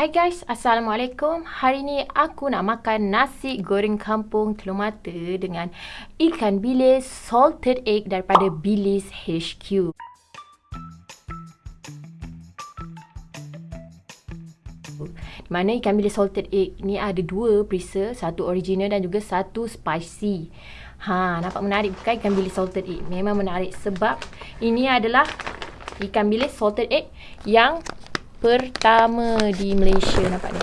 Hai guys, Assalamualaikum. Hari ni aku nak makan nasi goreng kampung telur mata dengan ikan bilis salted egg daripada Bilis HQ. Mana ikan bilis salted egg ni ada dua perisa, satu original dan juga satu spicy. Ha, nampak menarik bukan ikan bilis salted egg? Memang menarik sebab ini adalah ikan bilis salted egg yang pertama di Malaysia nampak ni.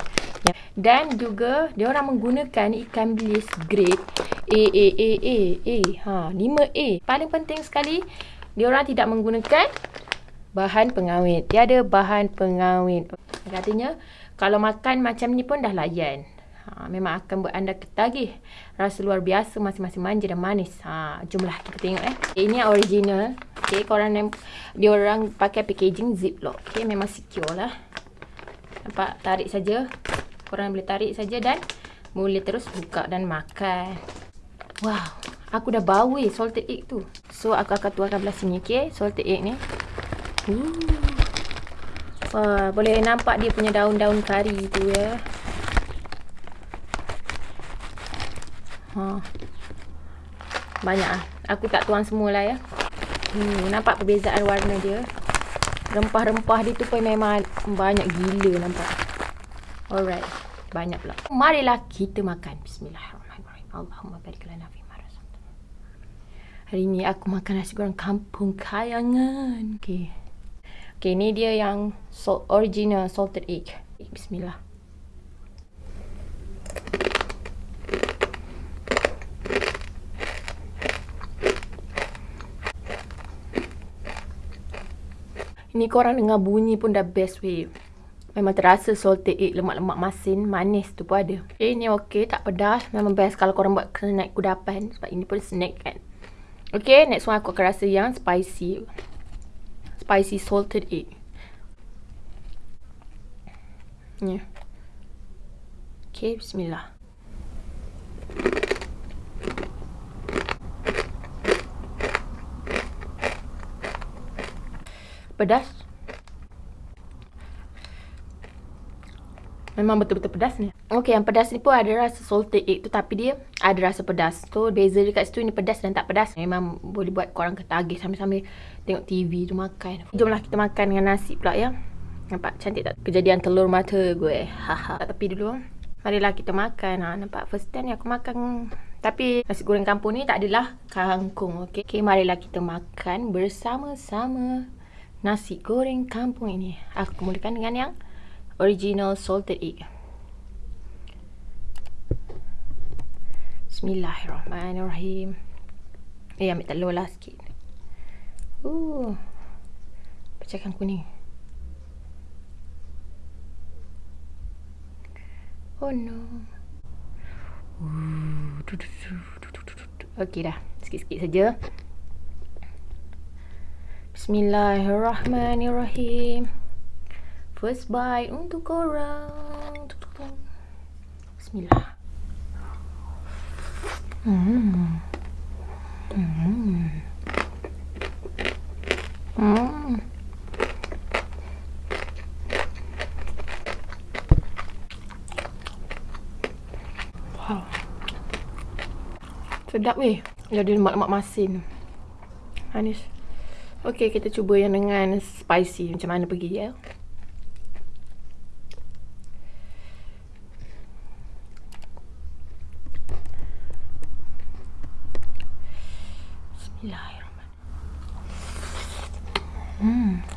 Ya. Dan juga dia orang menggunakan ikan bilis grade A A A A A ha 5A. Paling penting sekali dia orang tidak menggunakan bahan pengawet. Dia ada bahan pengawet. Katanya kalau makan macam ni pun dah layan. Ha, memang akan buat anda ketagih. Rasa luar biasa masing-masing manja dan manis. Ha, jomlah kita tengok eh. Ini yang original. Okay, korang yang dia orang pakai packaging ziplock. Okay, memang secure lah. Nampak? Tarik saja. Korang boleh tarik saja dan boleh terus buka dan makan. Wow, aku dah bau eh salted egg tu. So, aku akan tuarkan belah sini, okay? Salted egg ni. Uh. Wah, boleh nampak dia punya daun-daun kari tu ya. Ha. Banyak ah. Aku tak tuang semualah ya. Hmm, nampak perbezaan warna dia. Rempah-rempah dia tu pun memang banyak gila nampak. Alright. Banyak pula. Marilah kita makan. Bismillahirrahmanirrahim. Allahumma barik lana fi Hari ni aku makan nasi goreng kampung kayangan. Okey. Okey, ni dia yang original salted egg. Bismillah. Ni korang dengar bunyi pun dah best way. Memang terasa salted egg, lemak-lemak masin, manis tu pun ada. Eh, ni okey, tak pedas. Memang best kalau korang buat snack kudapan. Sebab ini pun snack kan. Okay, next one aku akan rasa yang spicy. Spicy salted egg. Ni. Okay, bismillah. Pedas. Memang betul-betul pedas ni. Okey, yang pedas ni pun ada rasa salted egg tu tapi dia ada rasa pedas. So, beza dekat situ ni pedas dan tak pedas. Memang boleh buat korang ketagih sambil-sambil tengok TV tu makan. Jomlah kita makan dengan nasi pula ya. Nampak cantik tak? Kejadian telur mata gue. Haha. Tak tepi dulu. Marilah kita makan. Ha, nampak first time ni aku makan. Tapi nasi goreng kampung ni tak adalah kangkung. Okey, okay, marilah kita makan bersama-sama nasi goreng kampung ini. Aku mulakan dengan yang original salted egg. Bismillahirrahmanirrahim. Eh, ambil telur lah sikit. Uh, pecahkan kuning. Oh no. Uh, Okey dah. Sikit-sikit saja. Bismillahirrahmanirrahim. First bite untuk korang. Bismillah. Hmm. Hmm. Hmm. Wow. Sedap weh. Jadi lemak-lemak masin. Manis. Okey, kita cuba yang dengan spicy. Macam mana pergi ya. Bismillahirrahmanirrahim. Hmm.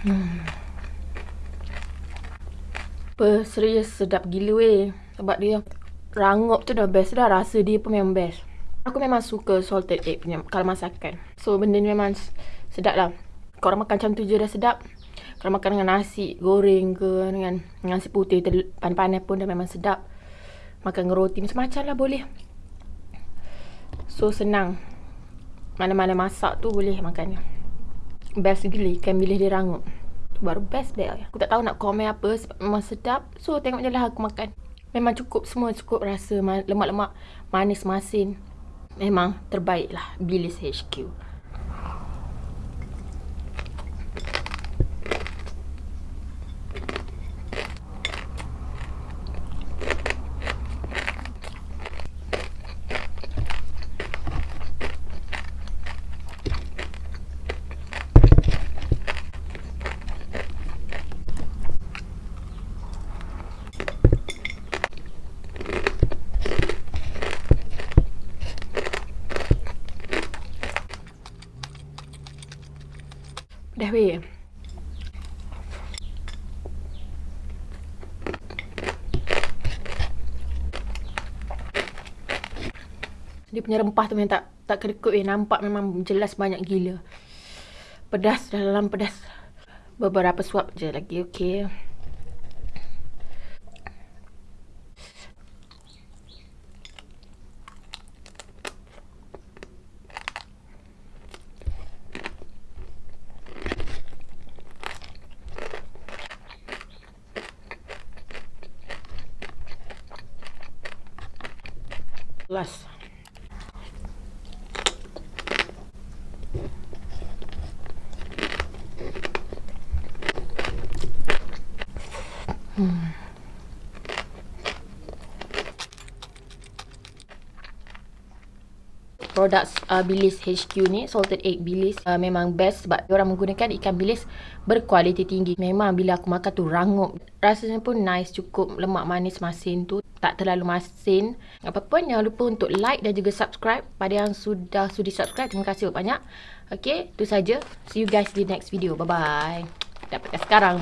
Hmm. Apa, serius sedap gila weh. Sebab dia rangup tu dah best dah. Rasa dia pun memang best. Aku memang suka salted egg punya kalau masakan. So benda ni memang sedap lah. Kalau makan macam tu je dah sedap. Kalau makan dengan nasi goreng ke dengan nasi putih panas-panas pun dah memang sedap. Makan dengan roti macam-macam lah boleh. So senang. Mana-mana masak tu boleh makannya. Best gila ikan bilis dia rangup. Baru best best. Aku tak tahu nak komen apa sebab memang sedap. So tengok je lah aku makan. Memang cukup semua cukup rasa lemak-lemak manis masin. Memang terbaik lah bilis HQ Dah weh. Dia punya rempah tu memang tak tak kedekut weh. Nampak memang jelas banyak gila. Pedas dalam pedas. Beberapa suap je lagi. Okey. Last. Hmm. Produk uh, bilis HQ ni, salted egg bilis uh, memang best sebab orang menggunakan ikan bilis berkualiti tinggi. Memang bila aku makan tu rangup. Rasanya pun nice, cukup lemak manis masin tu tak terlalu masin. Apa pun jangan lupa untuk like dan juga subscribe pada yang sudah sudi subscribe. Terima kasih banyak. Okay, itu saja. See you guys di next video. Bye bye. Dapatkan sekarang.